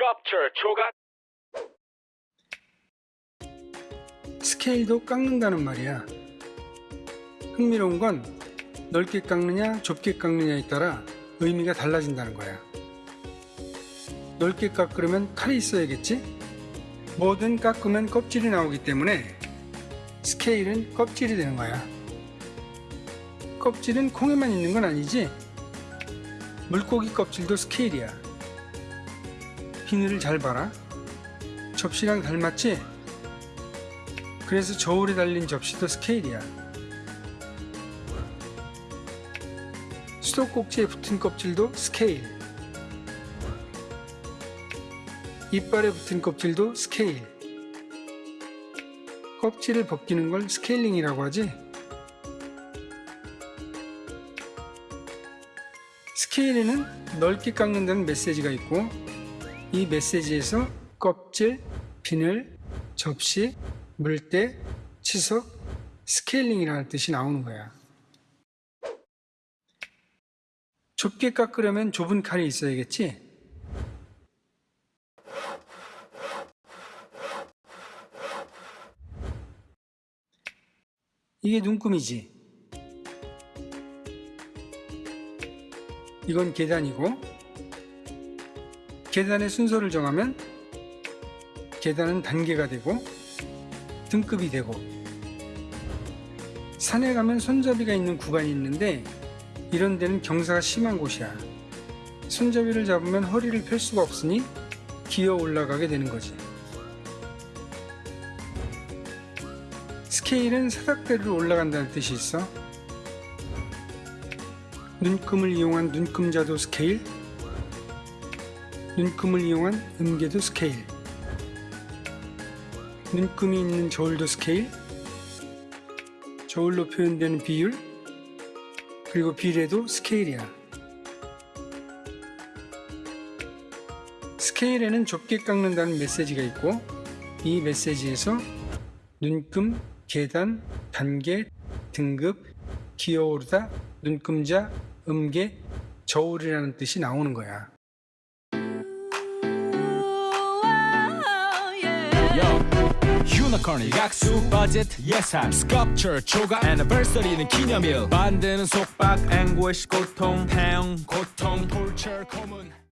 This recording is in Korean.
sculpture 조각 스케일도 깎는다는 말이야. 흥미로운 건 넓게 깎느냐 좁게 깎느냐에 따라 의미가 달라진다는 거야. 넓게 깎으려면 칼이 있어야겠지? 뭐든 깎으면 껍질이 나오기 때문에 스케일은 껍질이 되는 거야. 껍질은 콩에만 있는 건 아니지? 물고기 껍질도 scale이야. 비늘을 잘 봐라. 접시랑 닮았지? 그래서 저울에 달린 접시도 scale이야. 수도꼭지에 붙은 껍질도 스케일. 이빨에 붙은 껍질도 스케일. 껍질을 벗기는 걸 스케일링이라고 하지? scale에는 넓게 깎는다는 메시지가 있고 이 메시지에서 껍질, 비늘, 접시, 물때, 치석, 스케일링이라는 뜻이 나오는 거야. 좁게 깎으려면 좁은 칼이 있어야겠지? 이게 눈금이지. 이건 계단이고 계단의 순서를 정하면 계단은 단계가 되고 등급이 되고 산에 가면 손잡이가 있는 구간이 있는데 이런 데는 경사가 심한 곳이야. 손잡이를 잡으면 허리를 펼 수가 없으니 기어 올라가게 되는 거지. scale은 사각대로 올라간다는 뜻이 있어. 눈금을 이용한 눈금자도 스케일, 눈금을 이용한 음계도 스케일, 눈금이 있는 저울도 스케일, 저울로 표현되는 비율, 그리고 비례도 scale이야. scale에는 좁게 깎는다는 메시지가 있고 이 메시지에서 눈금, 계단, 단계, 등급, 기어오르다, 눈금자, 음계, 저울이라는 뜻이 나오는 거야. 유니콘이 각수 버짓 예산. 스culpture 조각 애니버서리는 기념일. 만드는 속박 앵구시 고통 태형 고통 톨처 고문